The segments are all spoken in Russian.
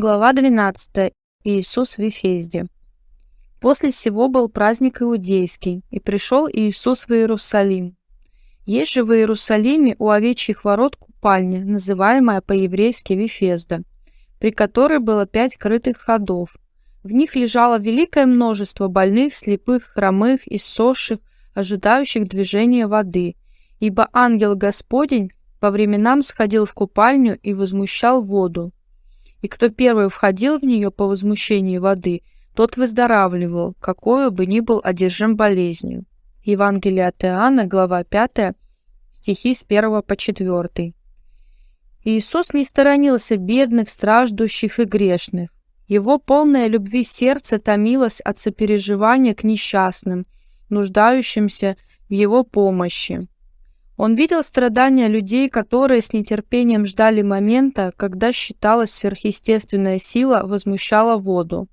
Глава 12. Иисус в Вифезде. После сего был праздник иудейский, и пришел Иисус в Иерусалим. Есть же в Иерусалиме у овечьих ворот купальня, называемая по-еврейски Вифезда, при которой было пять крытых ходов. В них лежало великое множество больных, слепых, хромых, иссохших, ожидающих движения воды, ибо ангел Господень по временам сходил в купальню и возмущал воду и кто первый входил в нее по возмущении воды, тот выздоравливал, какой бы ни был одержим болезнью. Евангелие от Иоанна, глава 5, стихи с 1 по 4. Иисус не сторонился бедных, страждущих и грешных. Его полное любви сердце томилось от сопереживания к несчастным, нуждающимся в его помощи. Он видел страдания людей, которые с нетерпением ждали момента, когда считалась сверхъестественная сила возмущала воду.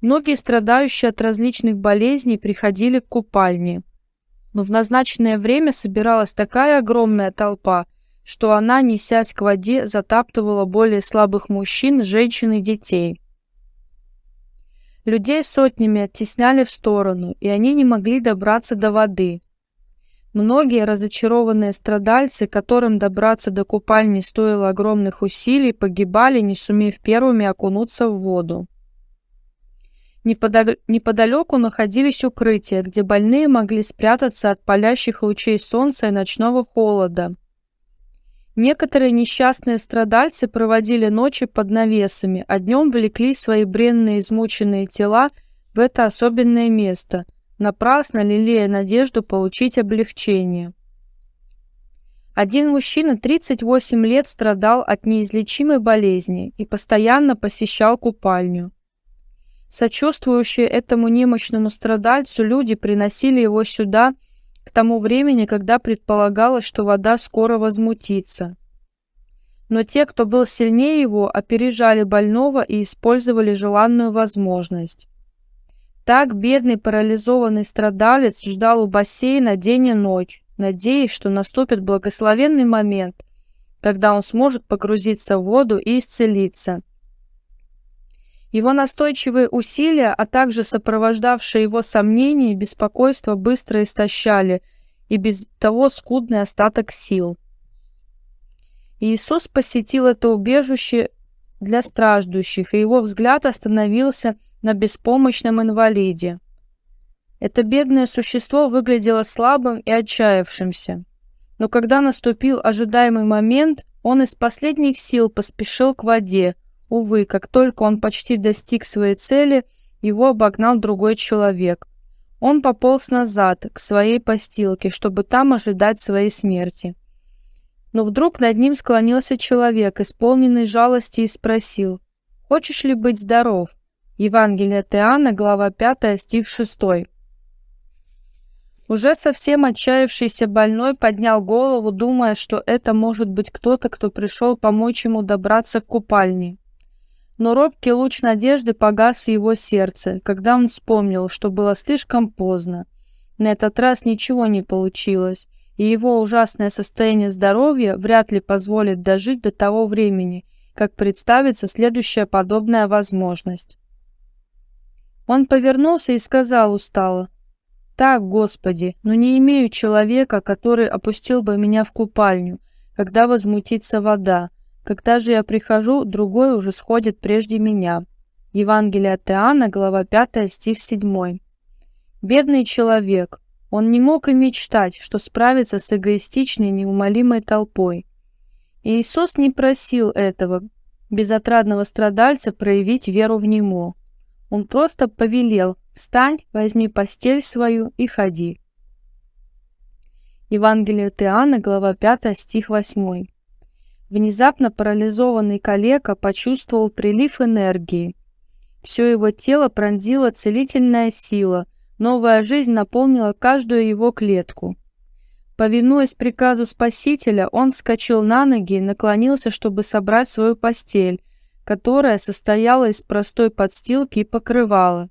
Многие страдающие от различных болезней приходили к купальне, но в назначенное время собиралась такая огромная толпа, что она, несясь к воде, затаптывала более слабых мужчин, женщин и детей. Людей сотнями оттесняли в сторону, и они не могли добраться до воды. Многие разочарованные страдальцы, которым добраться до купальни стоило огромных усилий, погибали, не сумев первыми окунуться в воду. Неподалеку находились укрытия, где больные могли спрятаться от палящих лучей солнца и ночного холода. Некоторые несчастные страдальцы проводили ночи под навесами, а днем влекли свои бренные измученные тела в это особенное место – напрасно лелея надежду получить облегчение. Один мужчина 38 лет страдал от неизлечимой болезни и постоянно посещал купальню. Сочувствующие этому немощному страдальцу люди приносили его сюда к тому времени, когда предполагалось, что вода скоро возмутится. Но те, кто был сильнее его, опережали больного и использовали желанную возможность. Так бедный парализованный страдалец ждал у бассейна день и ночь, надеясь, что наступит благословенный момент, когда он сможет погрузиться в воду и исцелиться. Его настойчивые усилия, а также сопровождавшие его сомнения и беспокойство быстро истощали и без того скудный остаток сил. Иисус посетил это убежище для страждущих, и его взгляд остановился на беспомощном инвалиде. Это бедное существо выглядело слабым и отчаявшимся. Но когда наступил ожидаемый момент, он из последних сил поспешил к воде. Увы, как только он почти достиг своей цели, его обогнал другой человек. Он пополз назад, к своей постилке, чтобы там ожидать своей смерти. Но вдруг над ним склонился человек, исполненный жалости, и спросил, «Хочешь ли быть здоров?» Евангелие от Иоанна, глава 5, стих 6. Уже совсем отчаявшийся больной поднял голову, думая, что это может быть кто-то, кто пришел помочь ему добраться к купальне. Но робкий луч надежды погас в его сердце, когда он вспомнил, что было слишком поздно. На этот раз ничего не получилось, и его ужасное состояние здоровья вряд ли позволит дожить до того времени, как представится следующая подобная возможность. Он повернулся и сказал устало, «Так, Господи, но не имею человека, который опустил бы меня в купальню, когда возмутится вода. Когда же я прихожу, другой уже сходит прежде меня». Евангелие от Иоанна, глава 5, стих 7. Бедный человек, он не мог и мечтать, что справится с эгоистичной неумолимой толпой. Иисус не просил этого безотрадного страдальца проявить веру в Него. Он просто повелел «Встань, возьми постель свою и ходи». Евангелие от Иоанна, глава 5, стих 8. Внезапно парализованный калека почувствовал прилив энергии. Все его тело пронзила целительная сила – Новая жизнь наполнила каждую его клетку. Повинуясь приказу Спасителя, он вскочил на ноги и наклонился, чтобы собрать свою постель, которая состояла из простой подстилки и покрывала.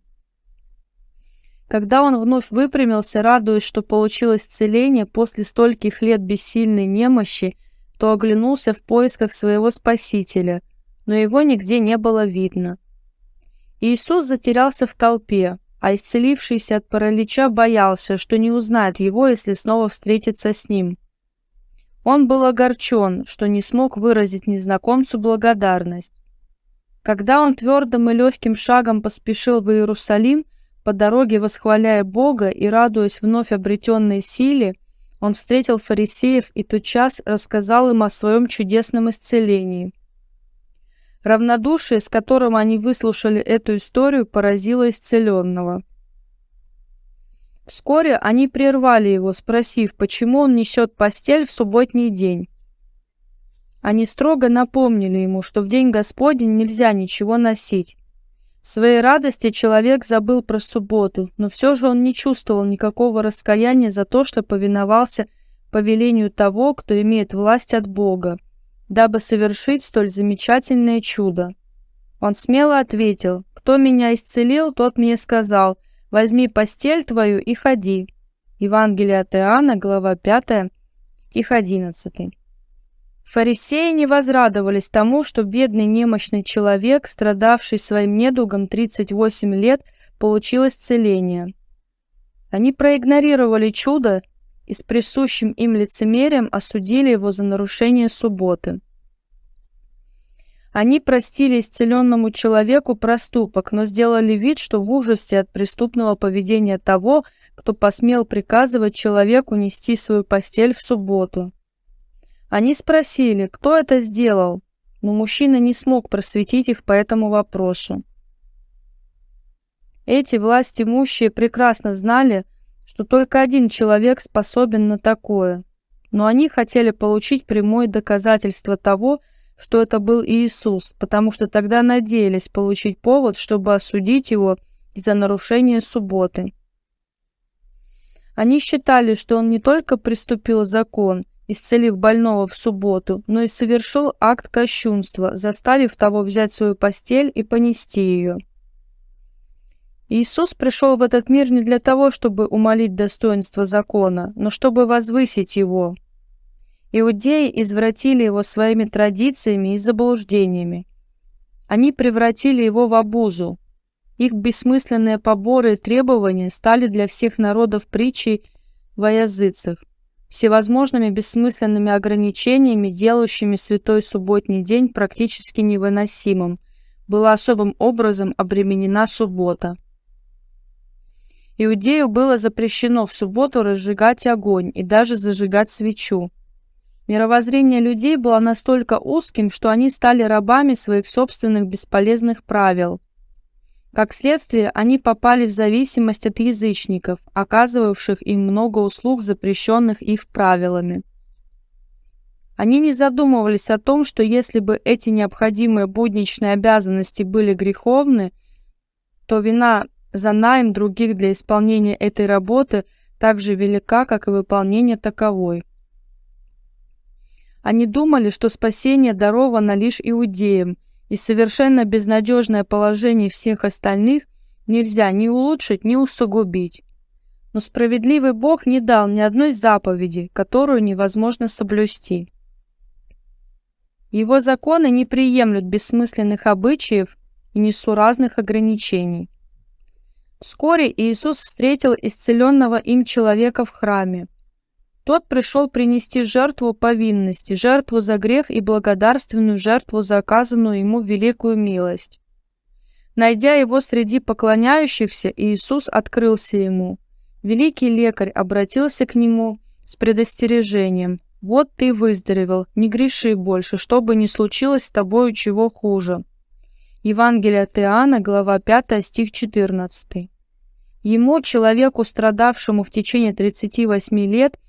Когда он вновь выпрямился, радуясь, что получил исцеление после стольких лет бессильной немощи, то оглянулся в поисках своего Спасителя, но его нигде не было видно. Иисус затерялся в толпе, а исцелившийся от паралича боялся, что не узнает его, если снова встретится с ним. Он был огорчен, что не смог выразить незнакомцу благодарность. Когда он твердым и легким шагом поспешил в Иерусалим, по дороге восхваляя Бога и радуясь вновь обретенной силе, он встретил фарисеев и тотчас рассказал им о своем чудесном исцелении. Равнодушие, с которым они выслушали эту историю, поразило исцеленного. Вскоре они прервали его, спросив, почему он несет постель в субботний день. Они строго напомнили ему, что в день Господень нельзя ничего носить. В своей радости человек забыл про субботу, но все же он не чувствовал никакого раскаяния за то, что повиновался повелению того, кто имеет власть от Бога, дабы совершить столь замечательное чудо. Он смело ответил, «Кто меня исцелил, тот мне сказал, возьми постель твою и ходи». Евангелие от Иоанна, глава 5, стих 11. Фарисеи не возрадовались тому, что бедный немощный человек, страдавший своим недугом 38 лет, получил исцеление. Они проигнорировали чудо и с присущим им лицемерием осудили его за нарушение субботы. Они простили исцеленному человеку проступок, но сделали вид, что в ужасе от преступного поведения того, кто посмел приказывать человеку нести свою постель в субботу. Они спросили, кто это сделал, но мужчина не смог просветить их по этому вопросу. Эти власть имущие прекрасно знали, что только один человек способен на такое, но они хотели получить прямое доказательство того, что это был Иисус, потому что тогда надеялись получить повод, чтобы осудить его из-за нарушения субботы. Они считали, что он не только приступил закон, исцелив больного в субботу, но и совершил акт кощунства, заставив того взять свою постель и понести ее. Иисус пришел в этот мир не для того, чтобы умолить достоинство закона, но чтобы возвысить его. Иудеи извратили его своими традициями и заблуждениями. Они превратили его в обузу. Их бессмысленные поборы и требования стали для всех народов притчей во языцах всевозможными бессмысленными ограничениями, делающими святой субботний день практически невыносимым, была особым образом обременена суббота. Иудею было запрещено в субботу разжигать огонь и даже зажигать свечу. Мировоззрение людей было настолько узким, что они стали рабами своих собственных бесполезных правил – как следствие, они попали в зависимость от язычников, оказывавших им много услуг, запрещенных их правилами. Они не задумывались о том, что если бы эти необходимые будничные обязанности были греховны, то вина за найм других для исполнения этой работы так же велика, как и выполнение таковой. Они думали, что спасение даровано лишь иудеям – и совершенно безнадежное положение всех остальных нельзя ни улучшить, ни усугубить. Но справедливый Бог не дал ни одной заповеди, которую невозможно соблюсти. Его законы не приемлют бессмысленных обычаев и несуразных ограничений. Вскоре Иисус встретил исцеленного им человека в храме. Тот пришел принести жертву повинности, жертву за грех и благодарственную жертву за оказанную ему великую милость. Найдя его среди поклоняющихся, Иисус открылся ему. Великий лекарь обратился к нему с предостережением. «Вот ты выздоровел, не греши больше, чтобы не случилось с тобою чего хуже». Евангелие от Иоанна, глава 5, стих 14. Ему, человеку, страдавшему в течение 38 лет,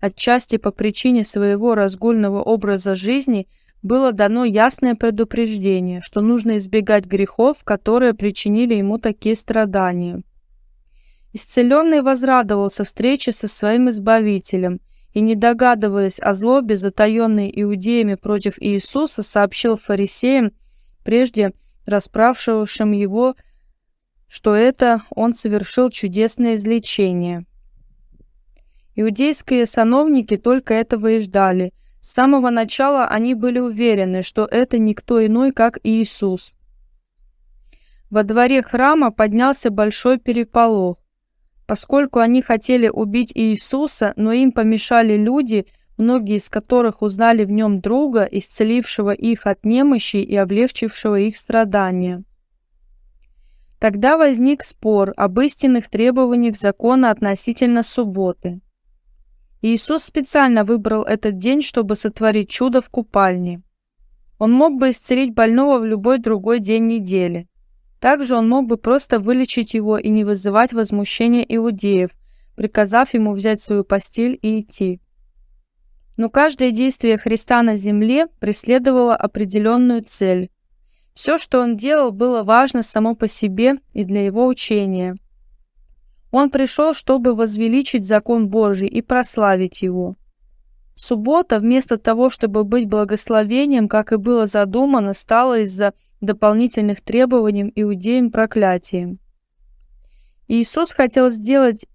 Отчасти по причине своего разгульного образа жизни было дано ясное предупреждение, что нужно избегать грехов, которые причинили ему такие страдания. Исцеленный возрадовался встрече со своим Избавителем и, не догадываясь о злобе, затаенной иудеями против Иисуса, сообщил фарисеям, прежде расправшившим его, что это он совершил чудесное излечение. Иудейские сановники только этого и ждали. С самого начала они были уверены, что это никто иной, как Иисус. Во дворе храма поднялся большой переполох. Поскольку они хотели убить Иисуса, но им помешали люди, многие из которых узнали в нем друга, исцелившего их от немощи и облегчившего их страдания. Тогда возник спор об истинных требованиях закона относительно субботы. Иисус специально выбрал этот день, чтобы сотворить чудо в купальне. Он мог бы исцелить больного в любой другой день недели. Также он мог бы просто вылечить его и не вызывать возмущения иудеев, приказав ему взять свою постель и идти. Но каждое действие Христа на земле преследовало определенную цель. Все, что он делал, было важно само по себе и для его учения. Он пришел, чтобы возвеличить закон Божий и прославить его. Суббота, вместо того, чтобы быть благословением, как и было задумано, стала из-за дополнительных требований иудеям проклятием. Иисус хотел сделать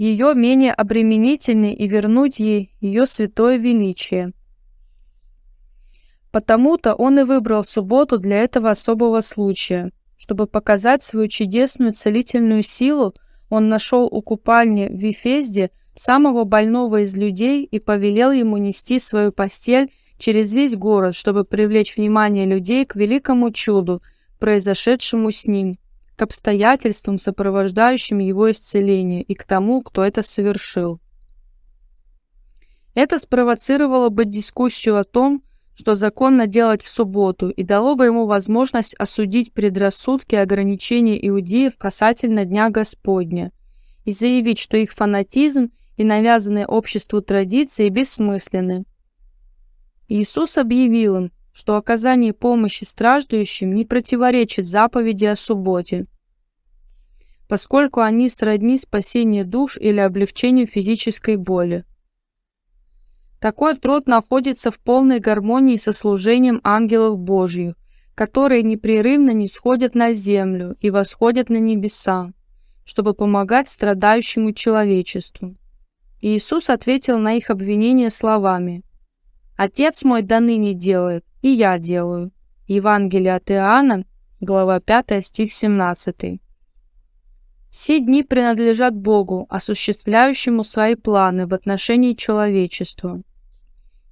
ее менее обременительной и вернуть ей ее святое величие. Потому-то он и выбрал субботу для этого особого случая. Чтобы показать свою чудесную целительную силу, он нашел у купальни в Вифезде самого больного из людей и повелел ему нести свою постель через весь город, чтобы привлечь внимание людей к великому чуду, произошедшему с ним к обстоятельствам, сопровождающим его исцеление, и к тому, кто это совершил. Это спровоцировало бы дискуссию о том, что законно делать в субботу, и дало бы ему возможность осудить предрассудки и ограничения иудеев касательно Дня Господня, и заявить, что их фанатизм и навязанные обществу традиции бессмысленны. Иисус объявил им, что оказание помощи страждущим не противоречит заповеди о субботе, поскольку они сродни спасению душ или облегчению физической боли. Такой труд находится в полной гармонии со служением ангелов Божьих, которые непрерывно не сходят на землю и восходят на небеса, чтобы помогать страдающему человечеству. Иисус ответил на их обвинения словами «Отец мой до ныне делает, и я делаю». Евангелие от Иоанна, глава 5, стих 17. Все дни принадлежат Богу, осуществляющему свои планы в отношении человечества.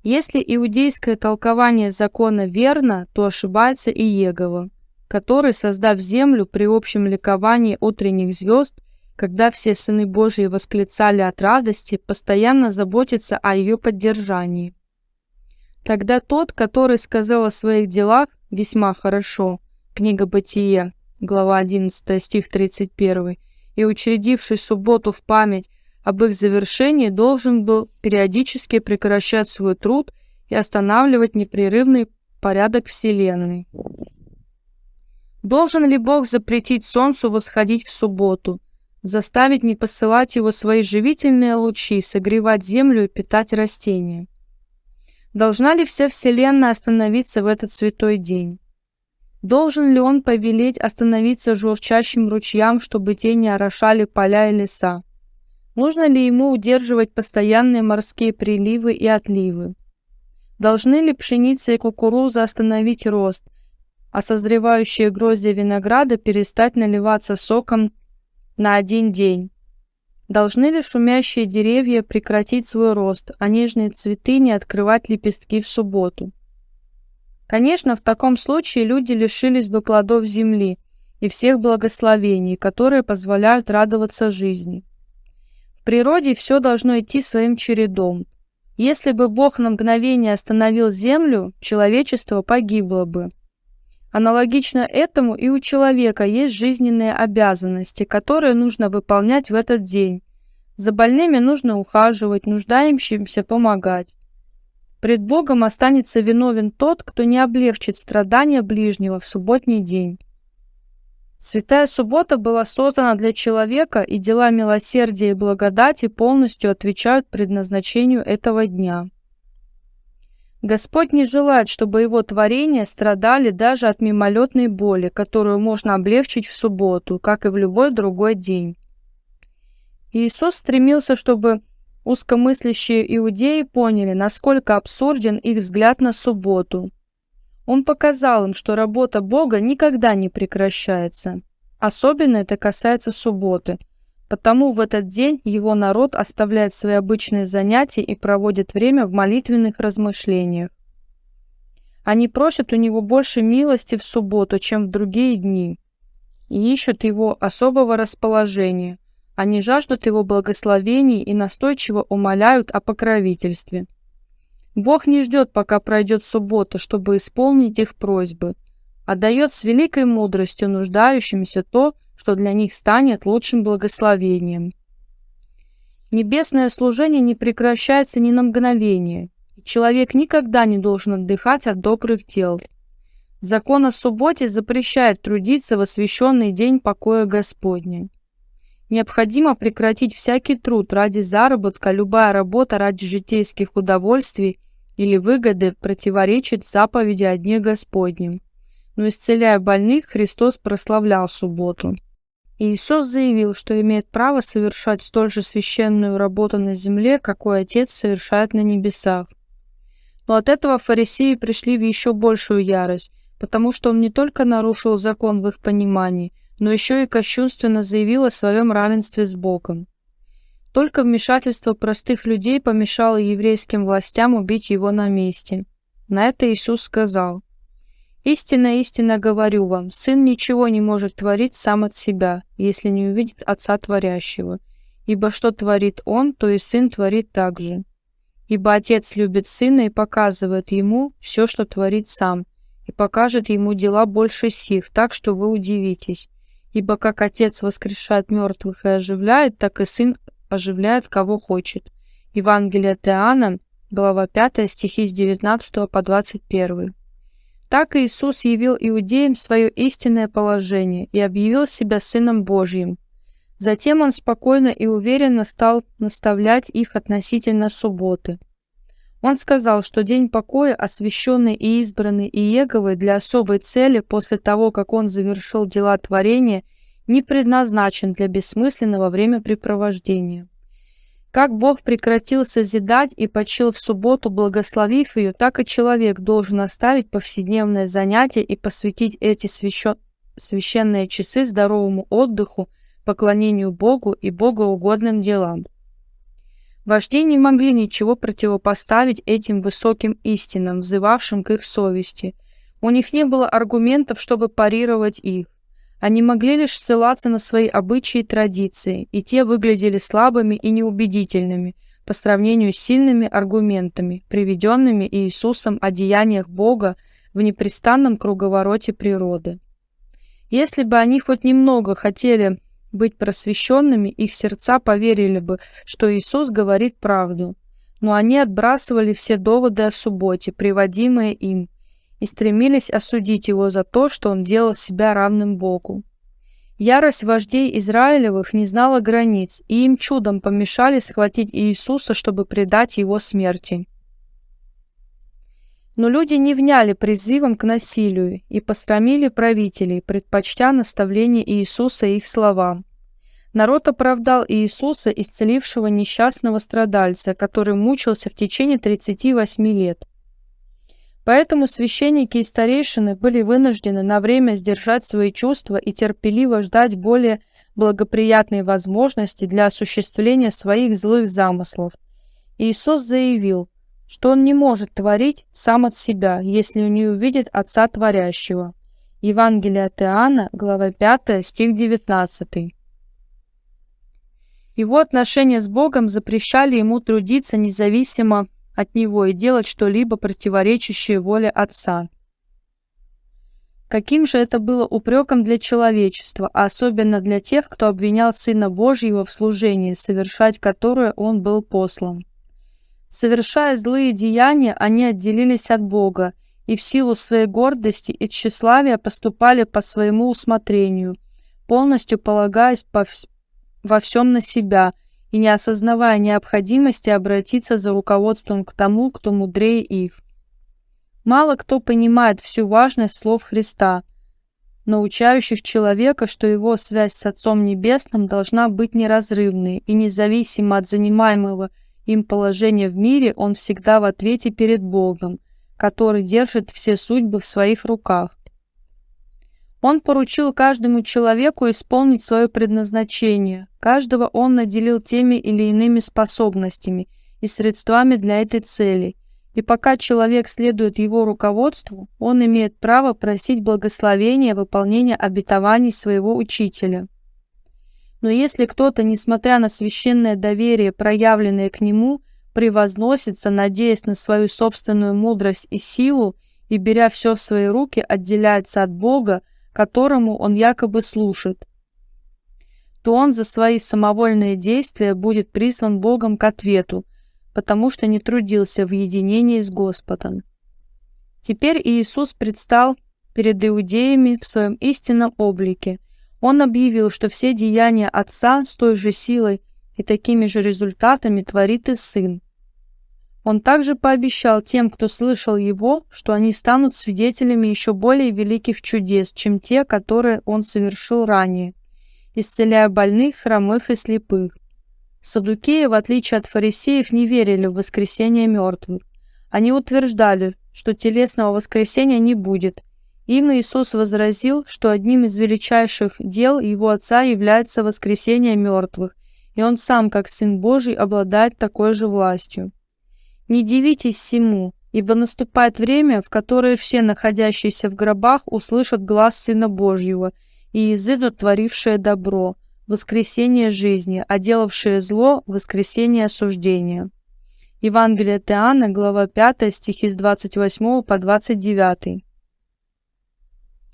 Если иудейское толкование закона верно, то ошибается и Егова, который, создав землю при общем ликовании утренних звезд, когда все сыны Божьи восклицали от радости, постоянно заботится о ее поддержании. Тогда тот, который сказал о своих делах весьма хорошо, книга Бытия, глава 11, стих 31, и учредивший субботу в память об их завершении, должен был периодически прекращать свой труд и останавливать непрерывный порядок Вселенной. Должен ли Бог запретить Солнцу восходить в субботу, заставить не посылать его свои живительные лучи, согревать землю и питать растения? Должна ли вся Вселенная остановиться в этот святой день? Должен ли он повелеть остановиться журчащим ручьям, чтобы те не орошали поля и леса? Нужно ли ему удерживать постоянные морские приливы и отливы? Должны ли пшеница и кукуруза остановить рост, а созревающие гроздья винограда перестать наливаться соком на один день? Должны ли шумящие деревья прекратить свой рост, а нежные цветы не открывать лепестки в субботу? Конечно, в таком случае люди лишились бы плодов земли и всех благословений, которые позволяют радоваться жизни. В природе все должно идти своим чередом. Если бы Бог на мгновение остановил землю, человечество погибло бы. Аналогично этому и у человека есть жизненные обязанности, которые нужно выполнять в этот день. За больными нужно ухаживать, нуждающимся помогать. Пред Богом останется виновен тот, кто не облегчит страдания ближнего в субботний день. Святая суббота была создана для человека, и дела милосердия и благодати полностью отвечают предназначению этого дня. Господь не желает, чтобы его творения страдали даже от мимолетной боли, которую можно облегчить в субботу, как и в любой другой день. Иисус стремился, чтобы Узкомыслящие иудеи поняли, насколько абсурден их взгляд на субботу. Он показал им, что работа Бога никогда не прекращается. Особенно это касается субботы, потому в этот день его народ оставляет свои обычные занятия и проводит время в молитвенных размышлениях. Они просят у него больше милости в субботу, чем в другие дни, и ищут его особого расположения – они жаждут его благословений и настойчиво умоляют о покровительстве. Бог не ждет, пока пройдет суббота, чтобы исполнить их просьбы, а дает с великой мудростью нуждающимся то, что для них станет лучшим благословением. Небесное служение не прекращается ни на мгновение, и человек никогда не должен отдыхать от добрых дел. Закон о субботе запрещает трудиться в освященный день покоя Господня. Необходимо прекратить всякий труд ради заработка, любая работа ради житейских удовольствий или выгоды противоречит заповеди о Дне Господнем. Но исцеляя больных, Христос прославлял субботу. Иисус заявил, что имеет право совершать столь же священную работу на земле, какой Отец совершает на небесах. Но от этого фарисеи пришли в еще большую ярость, потому что он не только нарушил закон в их понимании – но еще и кощунственно заявил о своем равенстве с Богом. Только вмешательство простых людей помешало еврейским властям убить его на месте. На это Иисус сказал, «Истинно, истинно говорю вам, Сын ничего не может творить сам от себя, если не увидит Отца Творящего. Ибо что творит Он, то и Сын творит так же. Ибо Отец любит Сына и показывает Ему все, что творит Сам, и покажет Ему дела больше сих, так что вы удивитесь. Ибо как Отец воскрешает мертвых и оживляет, так и Сын оживляет, кого хочет. Евангелие от Иоанна, глава 5, стихи с 19 по 21. Так Иисус явил иудеям свое истинное положение и объявил себя Сыном Божьим. Затем Он спокойно и уверенно стал наставлять их относительно субботы. Он сказал, что день покоя, освященный и избранный Иеговой для особой цели после того, как он завершил дела творения, не предназначен для бессмысленного времяпрепровождения. Как Бог прекратил созидать и почил в субботу, благословив ее, так и человек должен оставить повседневное занятие и посвятить эти священ... священные часы здоровому отдыху, поклонению Богу и богоугодным делам. Вожди не могли ничего противопоставить этим высоким истинам, взывавшим к их совести. У них не было аргументов, чтобы парировать их. Они могли лишь ссылаться на свои обычаи и традиции, и те выглядели слабыми и неубедительными по сравнению с сильными аргументами, приведенными Иисусом о деяниях Бога в непрестанном круговороте природы. Если бы они хоть немного хотели быть просвещенными, их сердца поверили бы, что Иисус говорит правду. Но они отбрасывали все доводы о субботе, приводимые им, и стремились осудить его за то, что он делал себя равным Богу. Ярость вождей Израилевых не знала границ, и им чудом помешали схватить Иисуса, чтобы предать его смерти. Но люди не вняли призывом к насилию и посрамили правителей, предпочтя наставление Иисуса их словам. Народ оправдал Иисуса, исцелившего несчастного страдальца, который мучился в течение 38 лет. Поэтому священники и старейшины были вынуждены на время сдержать свои чувства и терпеливо ждать более благоприятной возможности для осуществления своих злых замыслов. Иисус заявил, что он не может творить сам от себя, если не увидит Отца Творящего. Евангелие от Иоанна, глава 5, стих 19. Его отношения с Богом запрещали ему трудиться независимо от Него и делать что-либо противоречащее воле Отца. Каким же это было упреком для человечества, а особенно для тех, кто обвинял Сына Божьего в служении, совершать которое Он был послан. Совершая злые деяния, они отделились от Бога и в силу своей гордости и тщеславия поступали по своему усмотрению, полностью полагаясь по во всем на себя и не осознавая необходимости обратиться за руководством к тому, кто мудрее их. Мало кто понимает всю важность слов Христа, научающих человека, что его связь с Отцом Небесным должна быть неразрывной и независима от занимаемого им положение в мире, он всегда в ответе перед Богом, который держит все судьбы в своих руках. Он поручил каждому человеку исполнить свое предназначение. Каждого он наделил теми или иными способностями и средствами для этой цели. И пока человек следует его руководству, он имеет право просить благословения выполнения обетований своего учителя. Но если кто-то, несмотря на священное доверие, проявленное к нему, превозносится, надеясь на свою собственную мудрость и силу, и, беря все в свои руки, отделяется от Бога, которому он якобы служит, то он за свои самовольные действия будет призван Богом к ответу, потому что не трудился в единении с Господом. Теперь Иисус предстал перед иудеями в своем истинном облике. Он объявил, что все деяния Отца с той же силой и такими же результатами творит и Сын. Он также пообещал тем, кто слышал его, что они станут свидетелями еще более великих чудес, чем те, которые он совершил ранее, исцеляя больных, хромых и слепых. Садукеи, в отличие от фарисеев, не верили в воскресение мертвых. Они утверждали, что телесного воскресения не будет. Им Иисус возразил, что одним из величайших дел его Отца является воскресение мертвых, и он сам, как Сын Божий, обладает такой же властью. Не дивитесь всему, ибо наступает время, в которое все находящиеся в гробах услышат глаз Сына Божьего и изыдут творившее добро, воскресение жизни, а делавшее зло – воскресение осуждения. Евангелие от Иоанна, глава 5, стихи с 28 по 29.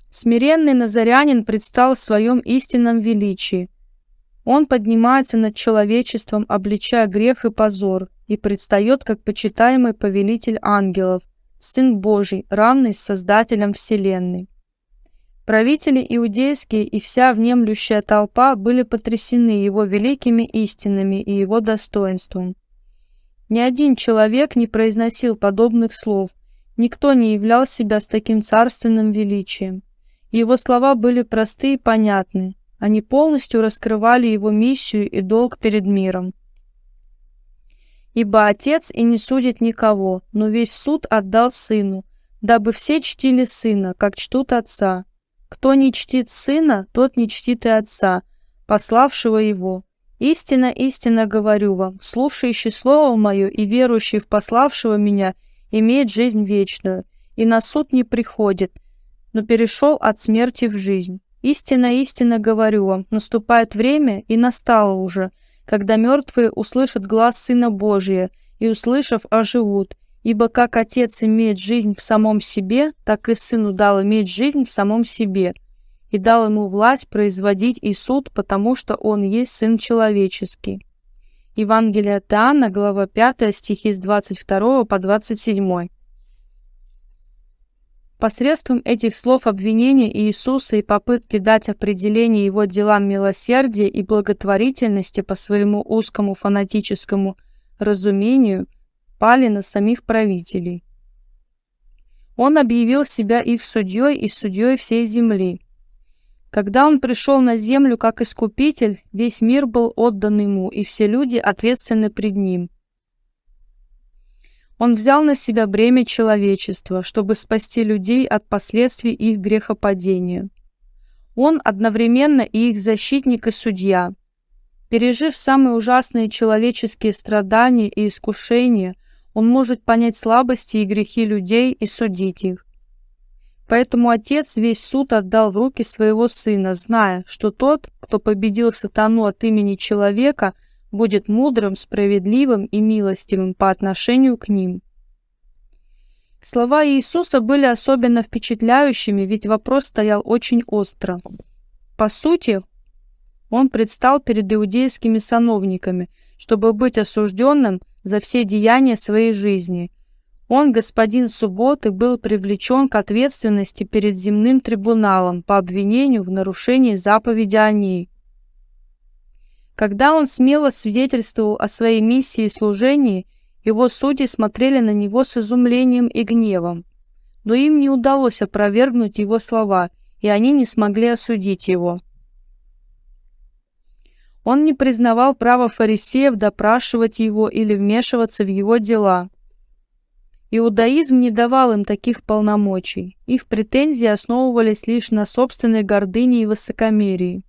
Смиренный назарянин предстал в своем истинном величии. Он поднимается над человечеством, обличая грех и позор, и предстает как почитаемый повелитель ангелов, Сын Божий, равный с Создателем Вселенной. Правители иудейские и вся внемлющая толпа были потрясены его великими истинами и его достоинством. Ни один человек не произносил подобных слов, никто не являл себя с таким царственным величием. Его слова были просты и понятны, они полностью раскрывали его миссию и долг перед миром. Ибо Отец и не судит никого, но весь суд отдал Сыну, дабы все чтили Сына, как чтут Отца. Кто не чтит Сына, тот не чтит и Отца, пославшего Его. Истинно, истинно говорю вам, слушающий Слово Мое и верующий в пославшего Меня имеет жизнь вечную, и на суд не приходит, но перешел от смерти в жизнь. Истинно, истинно говорю вам, наступает время, и настало уже, когда мертвые услышат глаз Сына Божия, и, услышав, оживут. Ибо как Отец имеет жизнь в самом себе, так и Сыну дал иметь жизнь в самом себе, и дал ему власть производить и суд, потому что он есть Сын Человеческий. Евангелие от Иоанна, глава 5, стихи с 22 по 27. Посредством этих слов обвинения Иисуса и попытки дать определение его делам милосердия и благотворительности по своему узкому фанатическому разумению пали на самих правителей. Он объявил себя их судьей и судьей всей земли. Когда он пришел на землю как искупитель, весь мир был отдан ему, и все люди ответственны пред ним. Он взял на себя бремя человечества, чтобы спасти людей от последствий их грехопадения. Он одновременно и их защитник и судья. Пережив самые ужасные человеческие страдания и искушения, он может понять слабости и грехи людей и судить их. Поэтому Отец весь суд отдал в руки своего Сына, зная, что тот, кто победил сатану от имени человека – будет мудрым, справедливым и милостивым по отношению к ним. Слова Иисуса были особенно впечатляющими, ведь вопрос стоял очень остро. По сути, он предстал перед иудейскими сановниками, чтобы быть осужденным за все деяния своей жизни. Он, господин субботы, был привлечен к ответственности перед земным трибуналом по обвинению в нарушении заповеди о ней. Когда он смело свидетельствовал о своей миссии и служении, его судьи смотрели на него с изумлением и гневом. Но им не удалось опровергнуть его слова, и они не смогли осудить его. Он не признавал права фарисеев допрашивать его или вмешиваться в его дела. Иудаизм не давал им таких полномочий. Их претензии основывались лишь на собственной гордыне и высокомерии.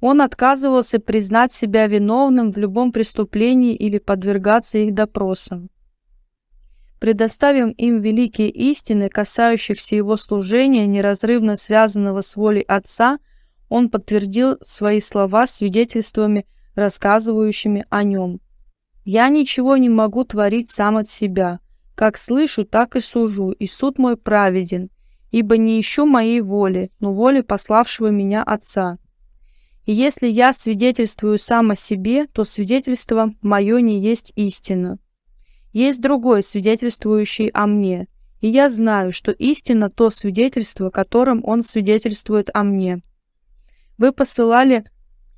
Он отказывался признать себя виновным в любом преступлении или подвергаться их допросам. Предоставим им великие истины, касающихся его служения, неразрывно связанного с волей Отца – он подтвердил свои слова свидетельствами, рассказывающими о нем. «Я ничего не могу творить сам от себя. Как слышу, так и сужу, и суд мой праведен, ибо не ищу моей воли, но воли пославшего меня Отца. И если я свидетельствую сам о себе, то свидетельство мое не есть истина. Есть другой, свидетельствующий о мне, и я знаю, что истина то свидетельство, которым он свидетельствует о мне. Вы посылали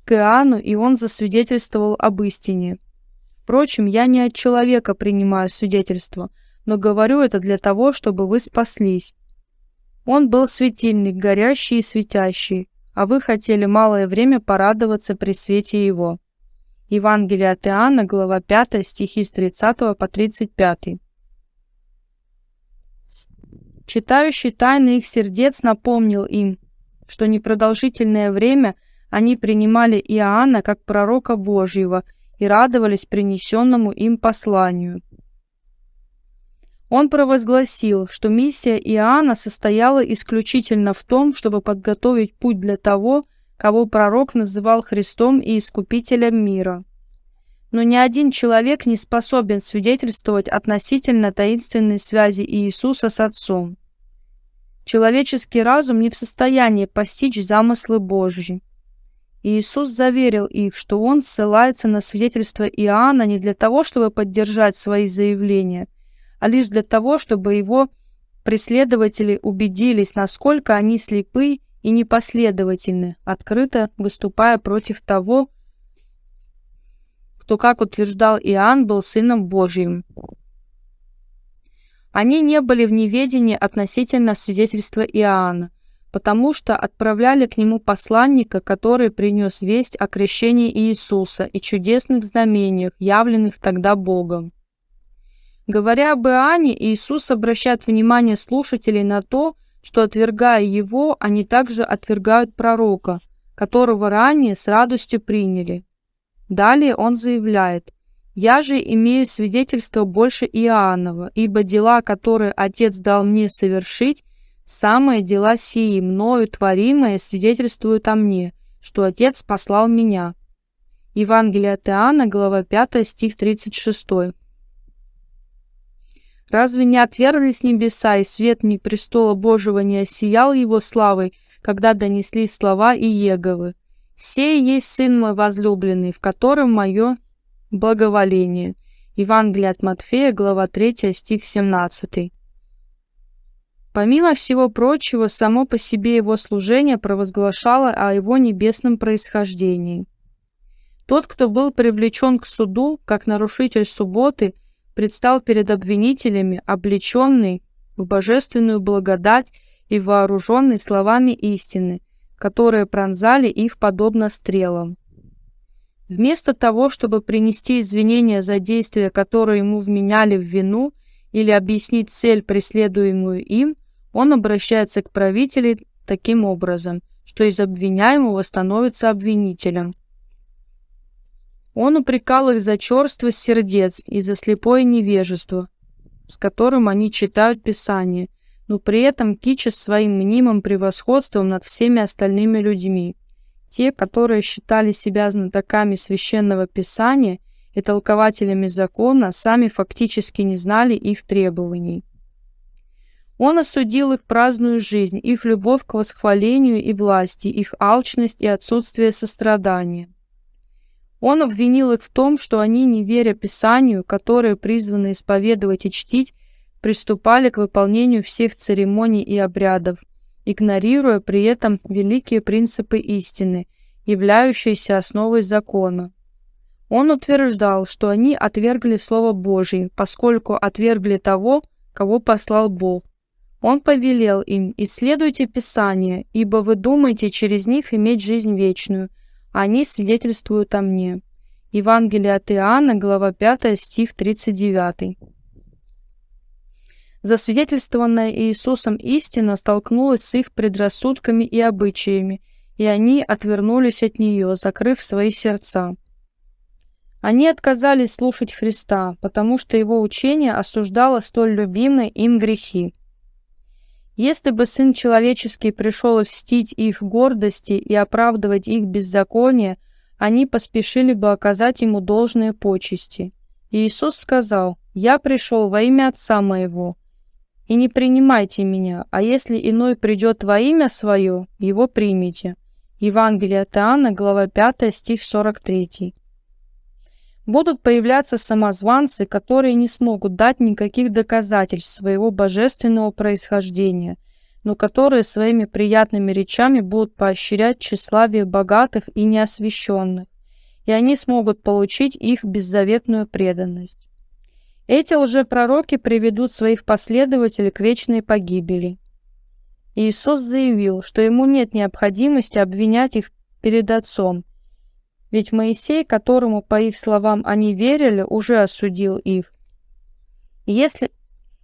к Иоанну, и он засвидетельствовал об истине. Впрочем, я не от человека принимаю свидетельство, но говорю это для того, чтобы вы спаслись. Он был светильник, горящий и светящий, а вы хотели малое время порадоваться при свете его. Евангелие от Иоанна, глава 5, стихи с 30 по 35. Читающий тайны их сердец напомнил им, что непродолжительное время они принимали Иоанна как пророка Божьего и радовались принесенному им посланию. Он провозгласил, что миссия Иоанна состояла исключительно в том, чтобы подготовить путь для того, кого пророк называл Христом и Искупителем мира. Но ни один человек не способен свидетельствовать относительно таинственной связи Иисуса с Отцом. Человеческий разум не в состоянии постичь замыслы Божьи. Иисус заверил их, что Он ссылается на свидетельство Иоанна не для того, чтобы поддержать свои заявления, а лишь для того, чтобы его преследователи убедились, насколько они слепы и непоследовательны, открыто выступая против того, кто, как утверждал Иоанн, был Сыном Божьим. Они не были в неведении относительно свидетельства Иоанна, потому что отправляли к нему посланника, который принес весть о крещении Иисуса и чудесных знамениях, явленных тогда Богом. Говоря об Иоанне, Иисус обращает внимание слушателей на то, что, отвергая его, они также отвергают пророка, которого ранее с радостью приняли. Далее он заявляет – я же имею свидетельство больше Иоаннова, ибо дела, которые Отец дал мне совершить, самые дела сии, мною творимые, свидетельствуют о мне, что Отец послал меня». Евангелие от Иоанна, глава 5, стих 36. Разве не отверзлись небеса, и свет не престола Божьего не осиял его славой, когда донеслись слова Иеговы? «Сей есть Сын мой возлюбленный, в котором мое благоволение. Евангелие от Матфея, глава 3, стих 17. Помимо всего прочего, само по себе его служение провозглашало о его небесном происхождении. Тот, кто был привлечен к суду, как нарушитель субботы, предстал перед обвинителями, облеченный в божественную благодать и вооруженный словами истины, которые пронзали их подобно стрелам. Вместо того, чтобы принести извинения за действия, которые ему вменяли в вину, или объяснить цель, преследуемую им, он обращается к правителю таким образом, что из обвиняемого становится обвинителем. Он упрекал их за черство сердец и за слепое невежество, с которым они читают Писание, но при этом кича своим мнимым превосходством над всеми остальными людьми. Те, которые считали себя знатоками священного писания и толкователями закона, сами фактически не знали их требований. Он осудил их праздную жизнь, их любовь к восхвалению и власти, их алчность и отсутствие сострадания. Он обвинил их в том, что они, не веря Писанию, которое призвано исповедовать и чтить, приступали к выполнению всех церемоний и обрядов, игнорируя при этом великие принципы истины, являющиеся основой закона. Он утверждал, что они отвергли Слово Божие, поскольку отвергли того, кого послал Бог. Он повелел им, исследуйте Писание, ибо вы думаете через них иметь жизнь вечную, Они свидетельствуют о мне. Евангелие от Иоанна, глава 5, стих 39. Засвидетельствованная Иисусом истина столкнулась с их предрассудками и обычаями, и они отвернулись от нее, закрыв свои сердца. Они отказались слушать Христа, потому что его учение осуждало столь любимые им грехи. Если бы Сын Человеческий пришел льстить их гордости и оправдывать их беззаконие, они поспешили бы оказать ему должные почести. Иисус сказал, «Я пришел во имя Отца моего, и не принимайте меня, а если иной придет во имя свое, его примите». Евангелие от Иоанна, глава 5, стих 43. Будут появляться самозванцы, которые не смогут дать никаких доказательств своего божественного происхождения, но которые своими приятными речами будут поощрять тщеславие богатых и неосвященных, и они смогут получить их беззаветную преданность. Эти лжепророки приведут своих последователей к вечной погибели. Иисус заявил, что ему нет необходимости обвинять их перед Отцом, ведь Моисей, которому, по их словам, они верили, уже осудил их. «Если,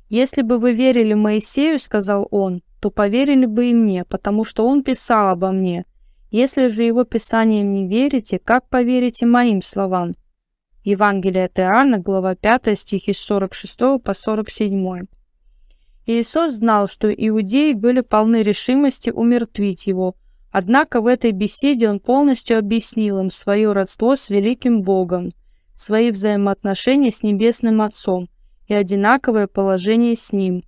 если бы вы верили Моисею, — сказал он, — то поверили бы и мне, потому что он писал обо мне. Если же его писаниям не верите, как поверите моим словам?» Евангелие от Иоанна, глава 5, стихи с 46 по 47. Иисус знал, что иудеи были полны решимости умертвить его – Однако в этой беседе он полностью объяснил им свое родство с великим Богом, свои взаимоотношения с Небесным Отцом и одинаковое положение с Ним.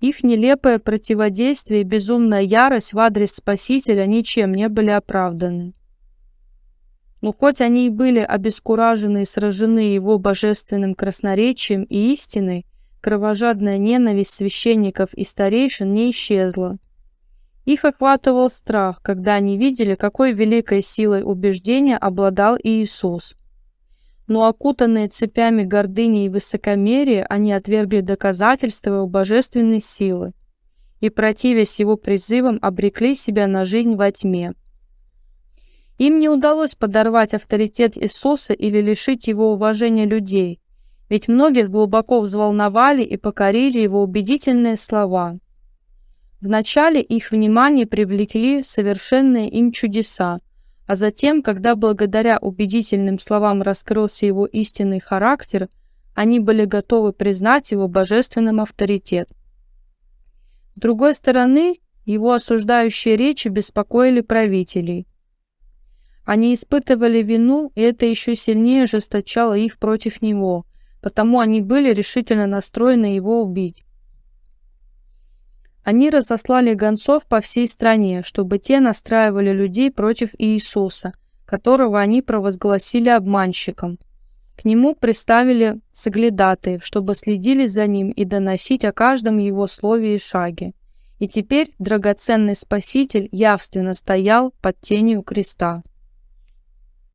Их нелепое противодействие и безумная ярость в адрес Спасителя ничем не были оправданы. Но хоть они и были обескуражены и сражены его божественным красноречием и истиной, кровожадная ненависть священников и старейшин не исчезла. Их охватывал страх, когда они видели, какой великой силой убеждения обладал Иисус. Но окутанные цепями гордыни и высокомерия, они отвергли доказательства его божественной силы и, противясь его призывам, обрекли себя на жизнь во тьме. Им не удалось подорвать авторитет Иисуса или лишить его уважения людей, ведь многих глубоко взволновали и покорили его убедительные слова – Вначале их внимание привлекли совершенные им чудеса, а затем, когда благодаря убедительным словам раскрылся его истинный характер, они были готовы признать его божественным авторитет. С другой стороны, его осуждающие речи беспокоили правителей. Они испытывали вину, и это еще сильнее ожесточало их против него, потому они были решительно настроены его убить. Они разослали гонцов по всей стране, чтобы те настраивали людей против Иисуса, которого они провозгласили обманщиком. К нему приставили соглядатаев, чтобы следили за ним и доносить о каждом его слове и шаге. И теперь драгоценный Спаситель явственно стоял под тенью креста.